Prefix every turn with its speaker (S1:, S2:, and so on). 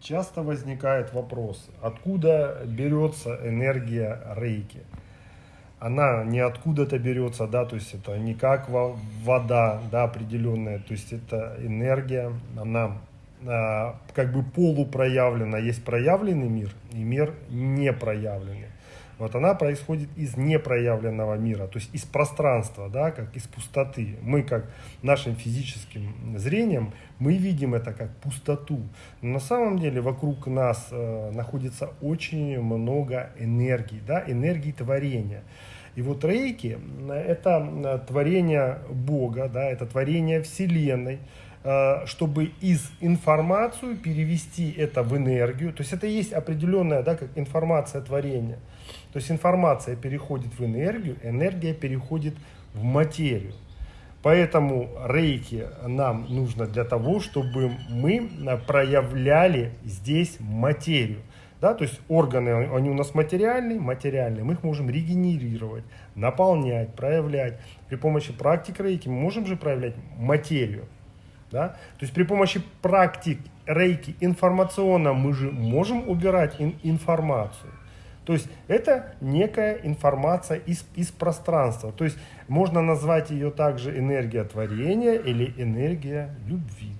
S1: Часто возникает вопрос, откуда берется энергия рейки? Она не откуда-то берется, да, то есть это не как вода, да, определенная, то есть это энергия, она а, как бы полупроявлена, есть проявленный мир и мир непроявленный. Вот она происходит из непроявленного мира, то есть из пространства, да, как из пустоты. Мы как нашим физическим зрением, мы видим это как пустоту. Но на самом деле вокруг нас э, находится очень много энергии, да, энергии творения. И вот рейки – это э, творение Бога, да, это творение Вселенной, чтобы из информацию перевести это в энергию. То есть это есть определенная, да, как информация творения. То есть информация переходит в энергию, энергия переходит в материю. Поэтому рейки нам нужно для того, чтобы мы проявляли здесь материю. Да, то есть органы, они у нас материальные, материальные, мы их можем регенерировать, наполнять, проявлять. При помощи практик рейки мы можем же проявлять материю. Да? То есть при помощи практик рейки информационно мы же можем убирать ин информацию. То есть это некая информация из, из пространства. То есть можно назвать ее также энергия творения или энергия любви.